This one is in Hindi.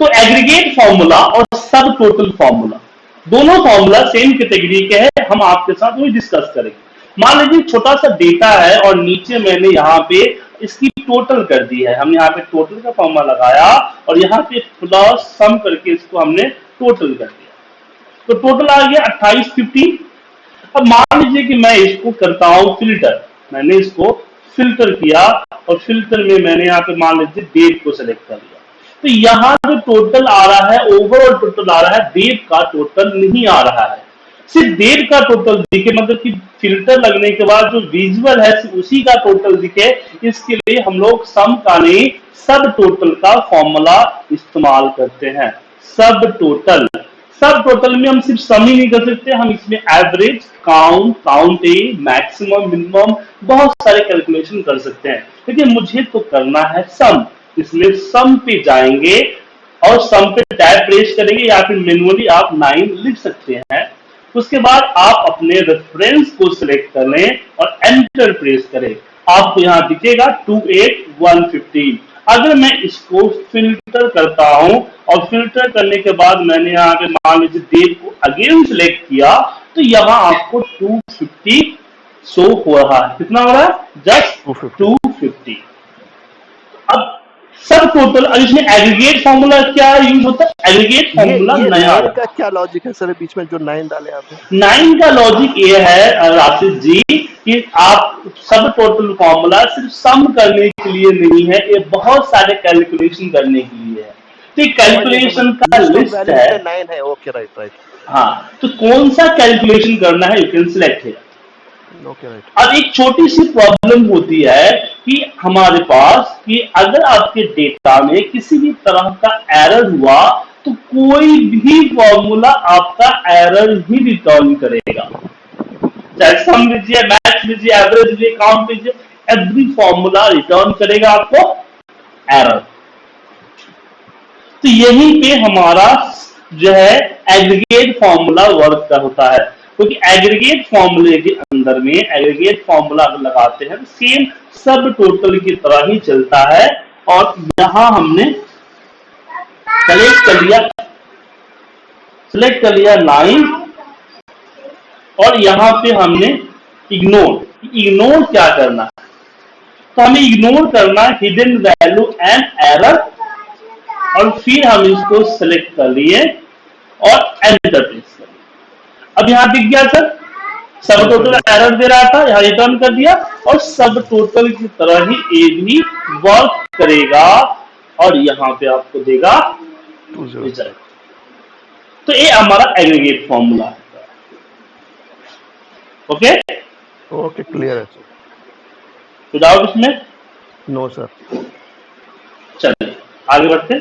तो एग्रीगेट फॉर्मूला और सब टोटल फॉर्मूला दोनों फॉर्मूला सेम कैटेगरी के हैं, हम आपके साथ वही डिस्कस करेंगे। मान लीजिए छोटा सा डेटा है और नीचे मैंने यहाँ पे इसकी टोटल कर दी है। हमने यहाँ पे टोटल का फॉर्मूला लगाया और यहाँ पे प्लस सम करके इसको हमने टोटल कर दिया। तो टोटल आ गया अट्ठाईस फिफ्टी अब मान लीजिए कि मैं इसको करता हूँ फ़िल्टर मैंने इसको फ़िल्टर किया और फ़िल्टर में मैंने यहाँ पे मान लीजिए डेट को सिलेक्ट कर लिया तो यहाँ जो टोटल आ रहा है ओवरऑल टोटल आ रहा है, देव का टोटल नहीं आ रहा है। सिर्फ़ देव का टोटल दिखे मतलब कि फ़िल्टर लगने के बाद जो विजुअल है उसी का टोटल दिखे, इसके लिए हम लोग सम का नहीं सब टोटल का फॉर्मूला इस्तेमाल करते हैं। सब टोटल सब टोटल में हम सिर्फ़ सम ही नहीं कर सकते, हम इसमें average count count A maximum minimum बहुत सारे कैलकुलेशन कर सकते हैं। लेकिन मुझे तो करना है सम इसलिए सम पे जाएँगे और सम पे टैब प्रेस करेंगे या फिर मैनुअली आप नाइन लिख सकते हैं। उसके बाद आप अपने रेफरेंस को सिलेक्ट कर लें और एंटर प्रेस करें। आपको यहाँ दिखेगा टू एट वन फिफ्टीन अगर मैं इसको फ़िल्टर करता हूँ और फ़िल्टर करने के बाद मैंने यहाँ पे मान लीजिए डेट को अगेन सिलेक्ट किया तो यहाँ आपको 250 शो हो रहा है। कितना हो रहा है? जस्ट 250 अब सब टोटल अब इसमें एग्रीगेट फॉर्मूला क्या यूज़ होता है? एग्रीगेट फॉर्मूला नया का क्या लॉजिक है सर बीच में जो नाइन डाले आपने नाइन का लॉजिक ये है राशिद जी कि आप सब टोटल फॉर्मूला सिर्फ़ सम करने के लिए नहीं है ये बहुत सारे कैलकुलेशन करने के लिए है। तो कैलकुलेशन का लिस्ट है। नाइन है ओके राइट राइट हाँ तो कौन सा कैलकुलेशन करना है? यू कैन सिलेक्ट है ओके राइट अब एक छोटी सी प्रॉब्लम होती है कि हमारे पास कि अगर आपके डेटा में किसी भी तरह का एरर हुआ तो कोई भी फॉर्मूला आपका एरर ही रिटर्न करेगा। चाहे सम लीजिए मैथ लीजिए एवरेज लीजिए काउंट लीजिए एवरी फॉर्मूला रिटर्न करेगा आपको एरर तो यहीं पे हमारा जो है एग्रीगेट फॉर्मूला वर्क का होता है। क्योंकि एग्रीगेट फॉर्मूले के अंदर में एग्रीगेट फॉर्मूला लगाते हैं तो सेम सब टोटल की तरह ही चलता है। और यहाँ हमने सेलेक्ट कर लिया सेलेक्ट कर लिया नाइन और यहाँ पे हमने इग्नोर इग्नोर क्या करना है? तो हमें इग्नोर करना हिडन वैल्यू एंड एरर और फिर हम इसको सेलेक्ट कर लिए और एंटर प्रेस अब यहाँ दिख गया सर। सब टोटल एरर दे रहा था यहाँ रिटर्न कर दिया और सब टोटल की तरह ही ए भी वर्क करेगा। और यहाँ पे आपको देगा रिज़ल्ट तो ये हमारा एग्रीगेट फॉर्मूला है। ओके ओके क्लियर है सर तो डाउट इसमें। नो सर चलिए आगे बढ़ते।